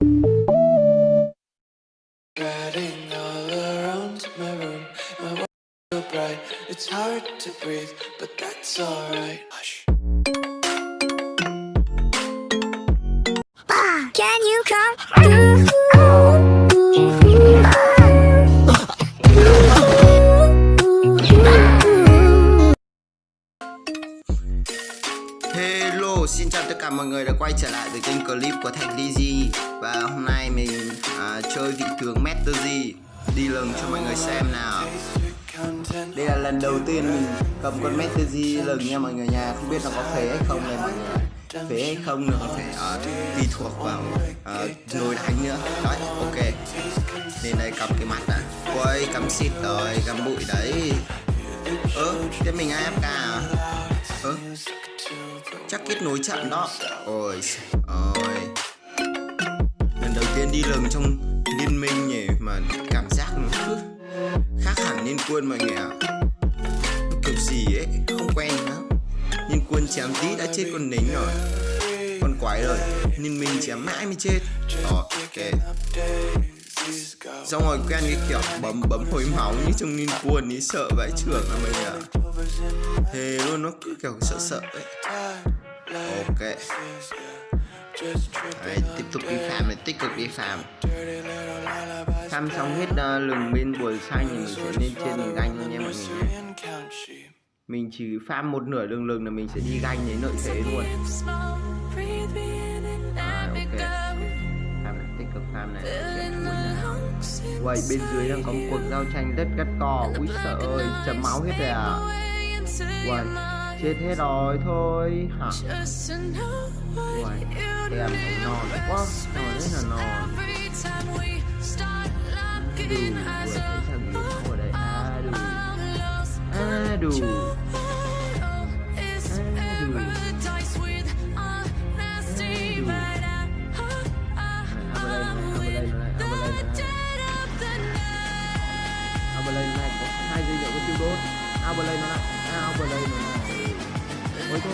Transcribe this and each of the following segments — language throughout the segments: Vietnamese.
Riding all around my room, my world so bright, it's hard to breathe, but that's alright. Đây là lần đầu tiên mình cầm con Master lần nha mọi người nhà Không biết nó có phế hay không này mọi người Phế hay không nữa có thể uh, tùy thuộc vào ờ, uh, nồi đánh nữa. Đấy, ok. Nên đây cầm cái mặt đã. Quay cắm xịt rồi, cắm bụi đấy. Ơ, thế mình AFK à? Ơ, chắc kết nối chậm đó. Ôi ôi lần đầu tiên đi rừng trong liên minh nhỉ mà nhân quân mọi người ạ. Kiểu gì ấy, không quen lắm. Nhân quân chém tí đã chết con nính rồi. Con quái rồi nên mình chém mãi mới chết. Đó ok. Xong rồi quen cái kiểu bấm bấm hồi máu như trong liên quân ý sợ vãi trưởng à mọi người ạ. Thế luôn, nó cứ kiểu sợ sợ ấy. Ok. Đấy, tiếp tục đi farm này tích cực đi farm farm xong hết uh, lừng bên buổi xanh thì mình sẽ lên trên mình ganh thôi nha mọi người nhé. Mình chỉ farm một nửa lừng lừng là mình sẽ đi ganh đến lợi thế luôn. À, ok. Farm này tích cực farm này Uầy, bên dưới đang có một cuộc giao tranh rất gắt cò Úi sợ ơi, chấm máu hết rồi à. Uầy, chết hết rồi thôi hả Uầy, em thấy non quá Non rất là non Đủ, vừa thấy thằng gì ở đây À đủ À đủ À có tiêu đốt Aberlane nó lại Aberlane nó lại lên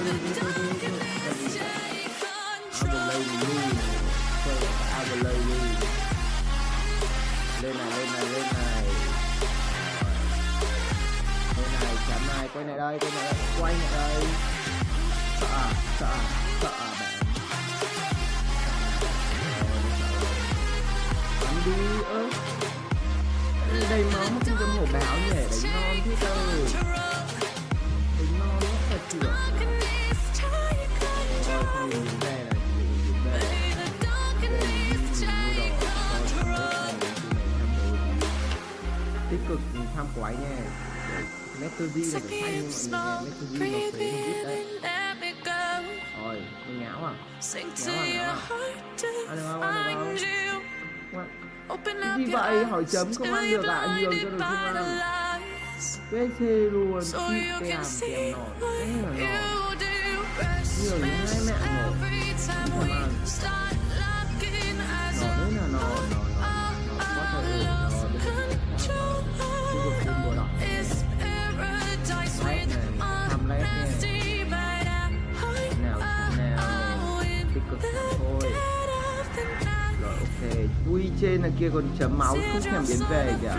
này lên này lên này Lên này chấm này quay này đây quay này đây quay này đây Sợ à sợ à sợ à bạn Bắn đi ớ đây máu mà không cần hổ báo nhỉ đánh non thế cơ tham quái nha Metal G là cái xanh như mọi người nha Metal G nó phế không biết đấy. rồi con ngáo à. Ngáo à ngáo à. ăn được không ăn được không cái gì vậy? hỏi chấm không ăn được à? nhường cho được không ăn. PC luôn. Chip kèm kèm nổi. Thế là nổi. nhường hai mẹ nổi. không ăn. nổi đấy là nổi nổi nổi nổi. Có thể ủ ui trên là kia còn chấm máu, không thèm biến về kìa.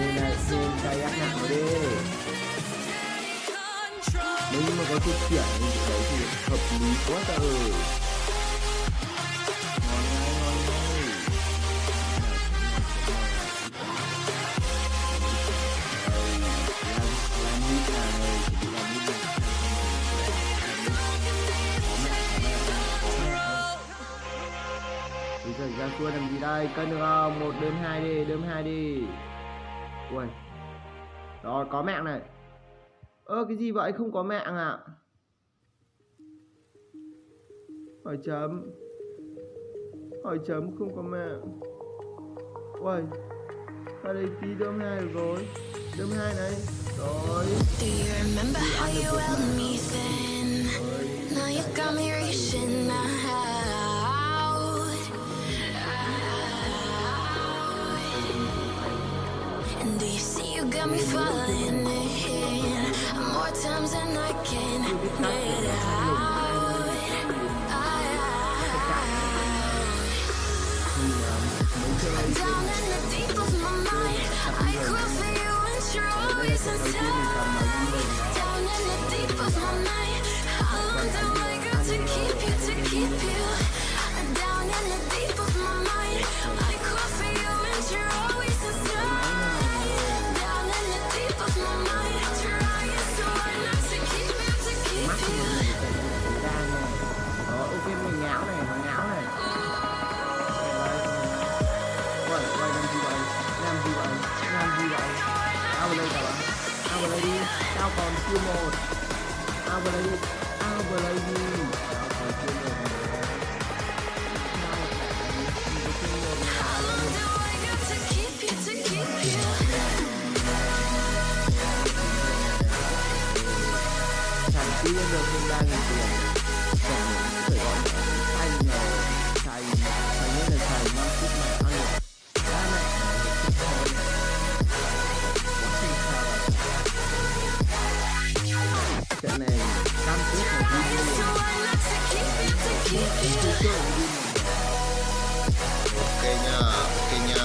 Nên là này trên tay ác nào đi. Nếu như mà có chút chuyển như đấy thì hợp lý quá ta ơi. Giờ ra xua làm gì đây? Cân được không? Một đơm hai đi, đơm hai đi. Ui. Rồi, có mạng này. Ơ, cái gì vậy? Không có mạng à? Hỏi chấm. Hỏi chấm không có mạng. Ui. Ra đây tí đơm hai rồi. Đơm hai này. Rồi. Do you do you see you got me falling in more times than I can get out? Down in the deep of my mind, I cry for you and you're always inside. Down in the deep of my mind, how long do I got to keep you, to keep you? Down in the deep of my mind, ao vào đây ok nha ok nha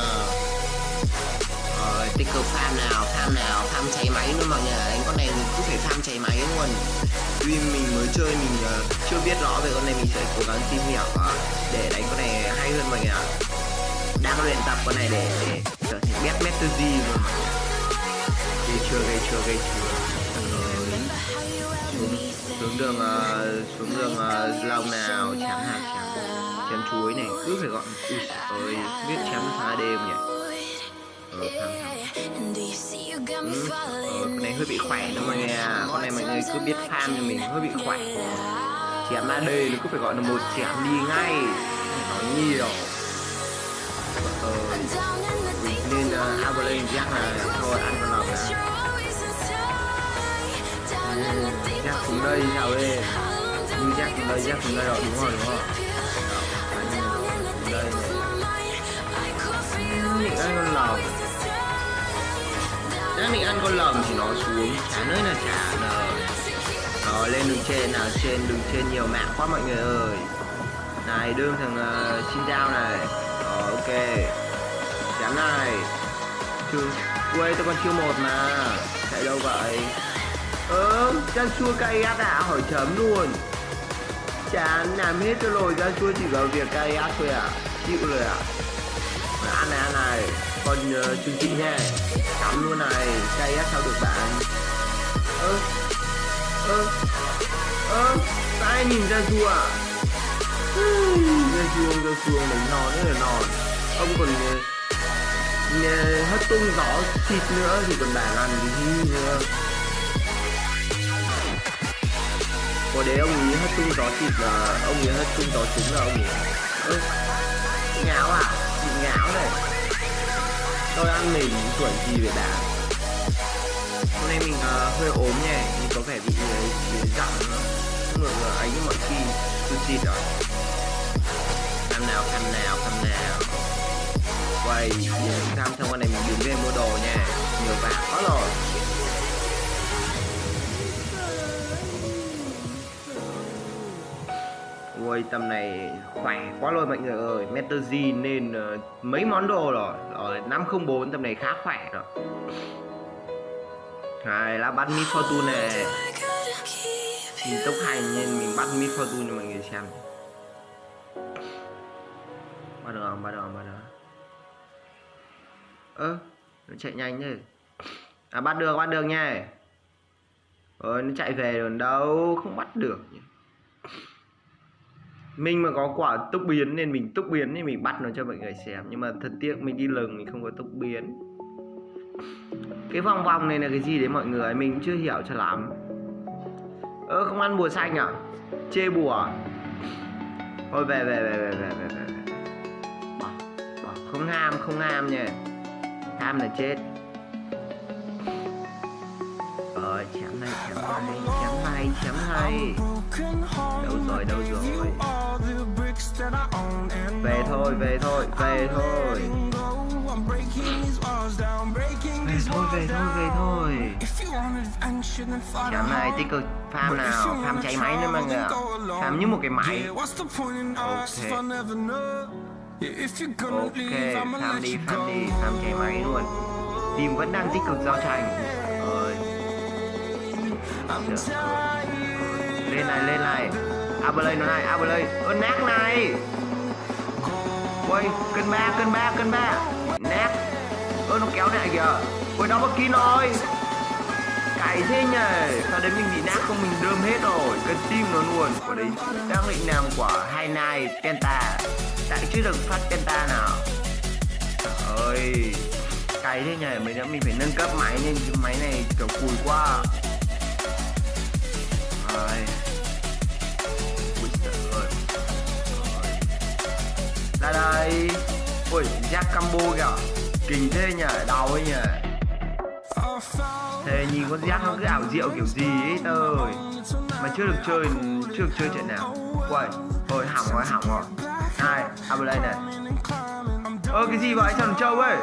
rồi tích cực farm nào farm nào farm cháy máy nữa mọi người đánh con này mình cứ phải farm cháy máy luôn. Vì mình mới chơi mình ờ, chưa biết rõ về con này mình sẽ cố gắng tìm hiểu ờ, để đánh con này hay hơn mọi người ạ. Đang luyện tập con này để để trở thành best master G luôn mọi người gây chưa gây chưa gây chưa. Xuống đường ờ, xuống đường ờ, long nào chém hạt chém chém chuối này. Cứ phải gọi ui ơi biết chém phá đêm nhỉ? Ờ thằng thằng Ừ, ờ, con này hơi bị khỏe nữa mọi người à con này mọi người cứ biết farm cho mình hơi bị khỏe chém AD nó cứ phải gọi là một chém đi ngay. Nói nhiều. Ờ, nên uh, Avalanche Jack là thôi ăn con deep Jack of xuống đây chào ê Ờ, How long xuống đây Jack xuống đây rồi đúng rồi đúng rồi đây mình này ăn con lòng Jack định ăn con lồng thì nó xuống chả nơi là chả rồi Rồi lên đường trên nào trên đường trên nhiều mạng quá mọi người ơi Này đương thằng uh, xin dao này Rồi ok Chém này Chưa quê tôi còn chưa một mà Chạy đâu vậy Ơ chân chua cay át à hỏi chấm luôn. Chán làm hết cho rồi ra chua chỉ vào việc cay ác thôi à. Chịu rồi à. Rồi, Ăn này ăn này. Còn uh, chương trình nha Cắm luôn này. Cay ác sao được bạn? Ơ Ơ Ơ Sao ai nhìn ra chua à? Ra chuông ra chuông đánh non rất là non. Ông còn uh, hất tung gió thịt nữa thì còn bạn làm cái gì nữa. Có đấy ông ấy hất tung gió thịt là ông ấy hất tung gió trứng là ông ấy ơ ngáo à? Bị ngáo này. Tôi ăn mình chuẩn gì vậy đã hôm nay mình uh, hơi ốm nhỉ mình có vẻ bị ờ, uh, giọng không được ờ, là ấy như mọi khi tôi xịt rồi cam nào cam nào cam nào. Quay nhìn cam xong con này mình đứng về mua đồ nha. Nhiều vàng quá rồi. Ui tầm này khỏe quá luôn mọi người ơi Meter nên uh, mấy món đồ rồi ờ, Rồi 504 tầm này khá khỏe rồi Này là bắt Miss Fortune này Mình tốc hành nên mình bắt Miss Fortune cho mọi người xem Bắt được không? Bắt được không? Bắt được? Ơ Nó chạy nhanh thế À bắt được, bắt được nha Ờ nó chạy về rồi đâu Không bắt được nhỉ mình mà có quả tốc biến nên mình tốc biến thì mình bắt nó cho mọi người xem. Nhưng mà thật tiếc mình đi lừng, mình không có tốc biến. Cái vòng vòng này là cái gì đấy mọi người? Mình cũng chưa hiểu cho lắm. Ơ, không ăn bùa xanh à? Chê bùa à? thôi, về về về về về về về bỏ bỏ. Không ham không ham nha. Ham là chết. Ờ chém này chém này chém này chém này. Đâu rồi đâu rồi? Thôi về thôi về thôi. Về thôi về thôi về thôi. Chạm này tích cực farm nào? Farm cháy máy nữa mọi người ạ. Farm như một cái máy. Ok. Ok Farm đi farm đi Farm cháy máy luôn. Team vẫn đang tích cực giao tranh. Ơi Lên này lên này. Aberlay nó này Aberlay Ơ nát này Ôi, cân ba cân ba cân ba. Nát Ơ, nó kéo lại kìa. Ui đó bất kín rồi. Cày thế nhỉ. Sao đến mình bị nát không? Mình đơm hết rồi. Cân tim nó luôn. Quả đấy, đang định làm quả hai nai Penta Tại chưa được phát Penta nào. Trời ơi. Cày thế nhỉ. Mình đã mình phải nâng cấp máy nên Máy này kiểu cùi quá. Ra đây. Ui giác combo kìa. Kinh thế nhỉ Đau ấy nhỉ. Thế nhìn con giác nó cứ ảo diệu kiểu gì ấy ơi. Mà chưa được chơi Chưa được chơi trận nào. Quậy, Thôi hỏng rồi hỏng rồi. Này À đây này. Ơ cái gì vậy? Sao nó trâu ấy?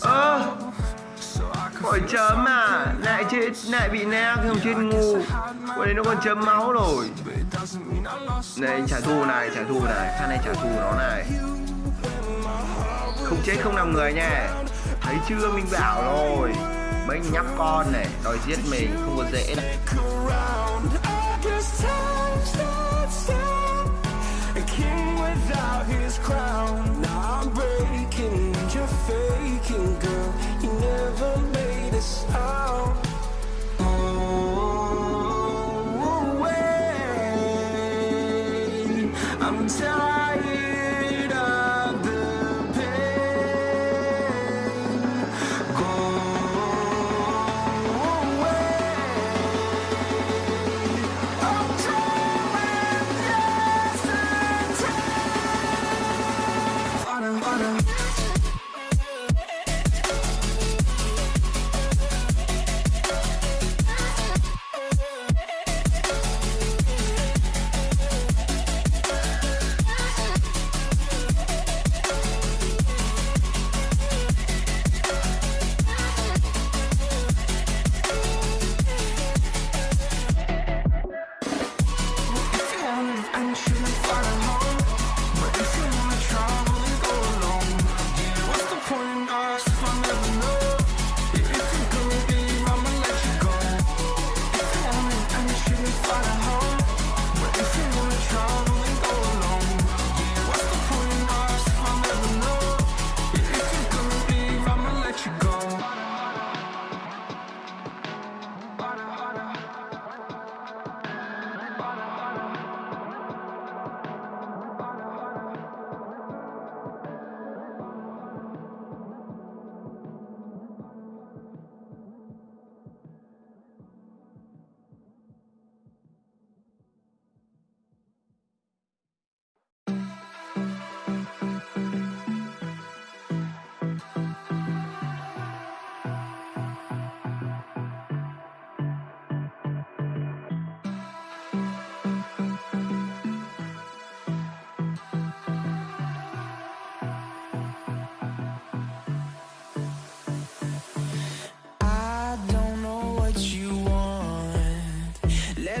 Ơ. Khỏi chấm à. Lại chết, Lại bị nè không chết ngu. Quả đấy nó còn chấm máu rồi. Này, trả thù này, Trả thù này. Phan này trả thù nó này. Không chết không làm người nha. Thấy chưa? Mình bảo rồi. Mấy nhóc con này, Đòi giết mình, Không có dễ đâu.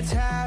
attack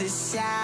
the sound.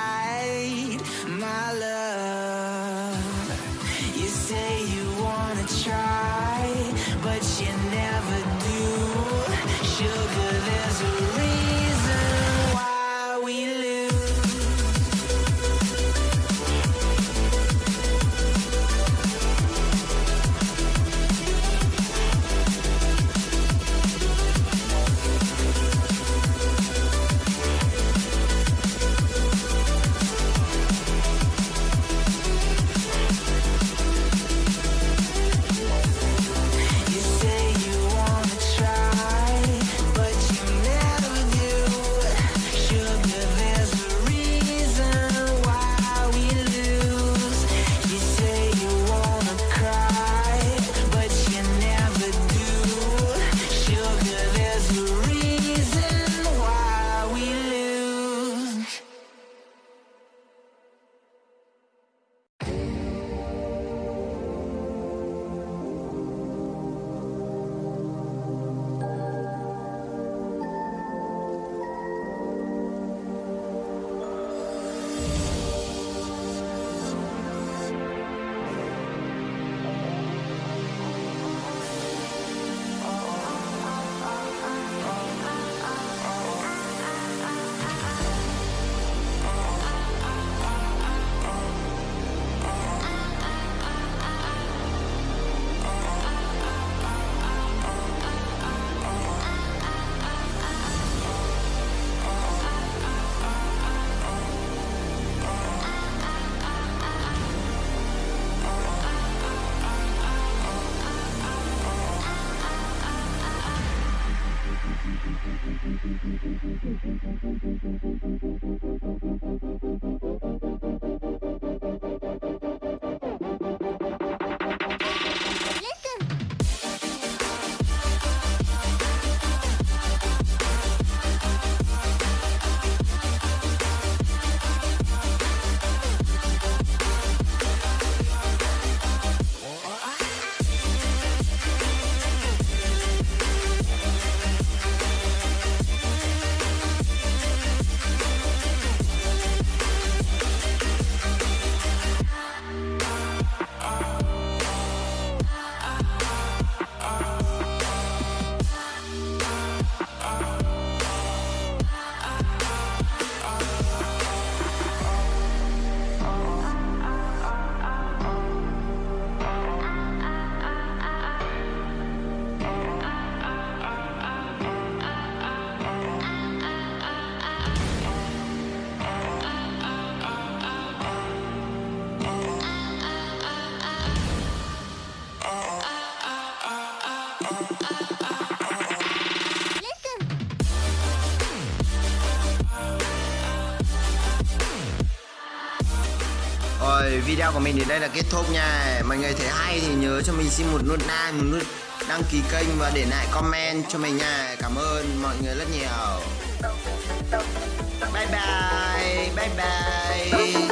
Video của mình đến đây là kết thúc nha. Mọi người thấy hay thì nhớ cho mình xin một nút like, một nút đăng ký kênh và để lại comment cho mình nha. Cảm ơn mọi người rất nhiều. Bye bye, bye bye.